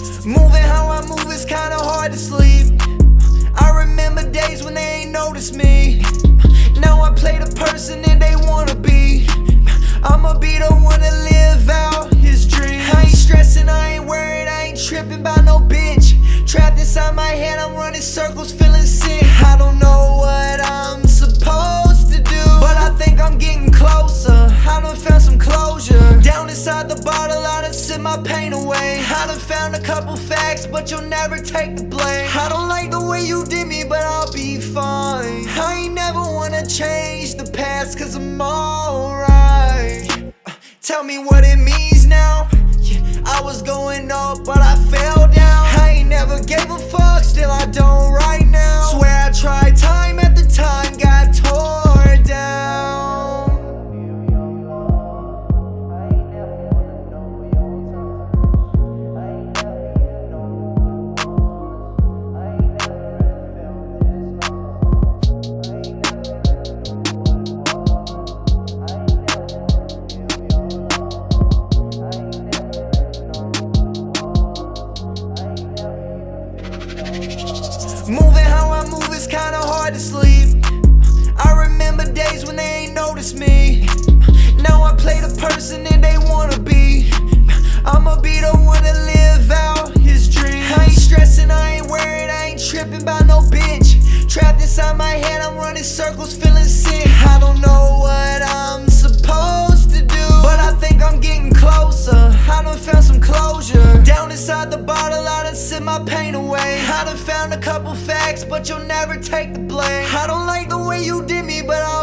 Moving how I move is kinda hard to sleep. I remember days when they ain't noticed me. Now I play the person that they wanna be. I'ma be the one to live out his dreams. I ain't stressing, I ain't worried, I ain't tripping by no bitch. Trapped inside my head, I'm running circles, feeling sick. I don't know what I'm supposed to do But I think I'm getting closer. I done found some closure. Down inside the bottle, I done sip my pain away. I done found a couple facts, but you'll never take the blame. I don't like the way you did me, but I'll be fine. I ain't never wanna change the past, cause I'm alright. Uh, Tell me what it means now. Yeah, I was going up, but I fell Moving how I move is kinda hard to sleep. I remember days when they ain't noticed me. Now I play the person that they wanna be. I'ma be the one to live out his dream. I ain't stressing, I ain't worried, I ain't tripping by no bitch. Trapped inside my head, I'm running circles, feeling sick. I don't know what I'm supposed to do, but I think I'm getting closer. I done found some closure. Inside the bottle, I done sip my pain away. I done found a couple facts, but you'll never take the blame. I don't like the way you did me, but be